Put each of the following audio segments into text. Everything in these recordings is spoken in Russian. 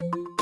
you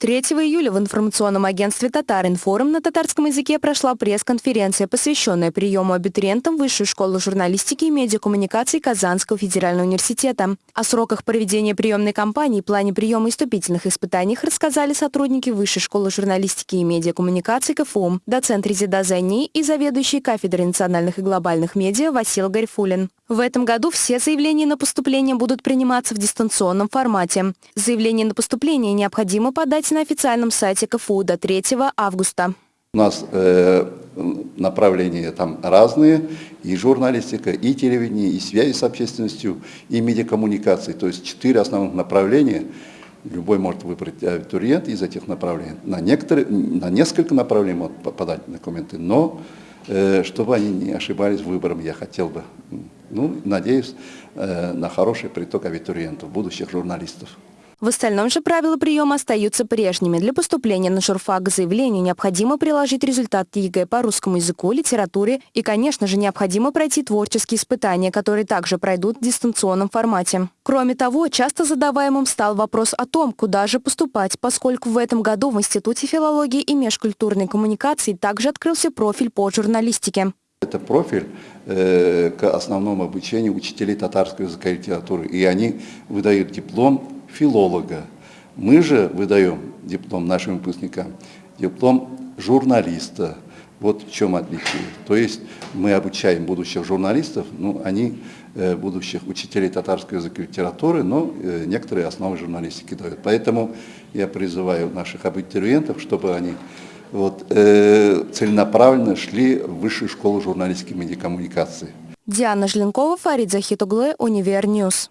3 июля в информационном агентстве «Татаринформ» на татарском языке прошла пресс-конференция, посвященная приему абитуриентам Высшей школы журналистики и медиакоммуникаций Казанского федерального университета. О сроках проведения приемной кампании и плане приема и вступительных испытаний рассказали сотрудники Высшей школы журналистики и медиакоммуникаций КФУМ, доцент Резида Зайни и заведующий кафедрой национальных и глобальных медиа Васил Гарифулин. В этом году все заявления на поступление будут приниматься в дистанционном формате. Заявление на поступление необходимо подать на официальном сайте КФУ до 3 августа. У нас э, направления там разные, и журналистика, и телевидение, и связи с общественностью, и медиакоммуникации. То есть четыре основных направления. Любой может выбрать абитуриент из этих направлений. На, некоторые, на несколько направлений могут подать документы, но э, чтобы они не ошибались выбором, я хотел бы ну, надеюсь э, на хороший приток абитуриентов, будущих журналистов. В остальном же правила приема остаются прежними. Для поступления на журфак к заявлению необходимо приложить результат ЕГЭ по русскому языку, литературе и, конечно же, необходимо пройти творческие испытания, которые также пройдут в дистанционном формате. Кроме того, часто задаваемым стал вопрос о том, куда же поступать, поскольку в этом году в Институте филологии и межкультурной коммуникации также открылся профиль по журналистике. Это профиль э, к основному обучению учителей татарского языка и литературы, и они выдают диплом филолога. Мы же выдаем диплом нашим выпускникам, диплом журналиста. Вот в чем отличие. То есть мы обучаем будущих журналистов, ну, они э, будущих учителей татарского языка и литературы, но э, некоторые основы журналистики дают. Поэтому я призываю наших абитуриентов, чтобы они вот, э, целенаправленно шли в высшую школу журналистики и медиакоммуникации. Диана Жленкова, Фарид Захитуглы, Универньюз.